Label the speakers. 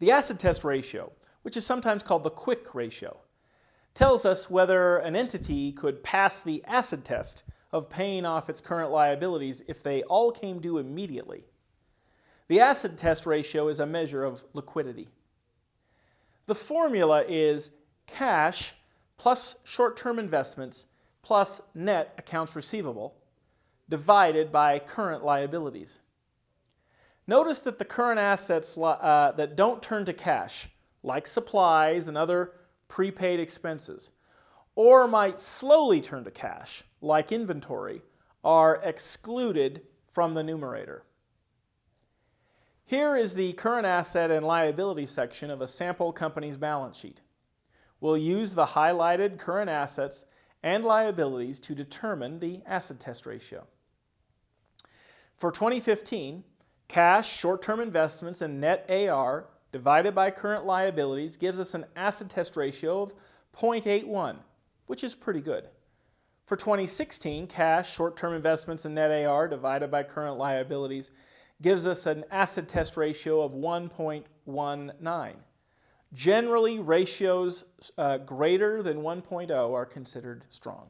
Speaker 1: The acid test ratio, which is sometimes called the quick ratio, tells us whether an entity could pass the acid test of paying off its current liabilities if they all came due immediately. The acid test ratio is a measure of liquidity. The formula is cash plus short-term investments plus net accounts receivable divided by current liabilities. Notice that the current assets uh, that don't turn to cash, like supplies and other prepaid expenses, or might slowly turn to cash, like inventory, are excluded from the numerator. Here is the current asset and liability section of a sample company's balance sheet. We'll use the highlighted current assets and liabilities to determine the acid test ratio. For 2015, cash, short-term investments, and net AR divided by current liabilities gives us an acid test ratio of 0.81, which is pretty good. For 2016, cash, short-term investments, and net AR divided by current liabilities gives us an acid test ratio of 1.19. Generally, ratios uh, greater than 1.0 are considered strong.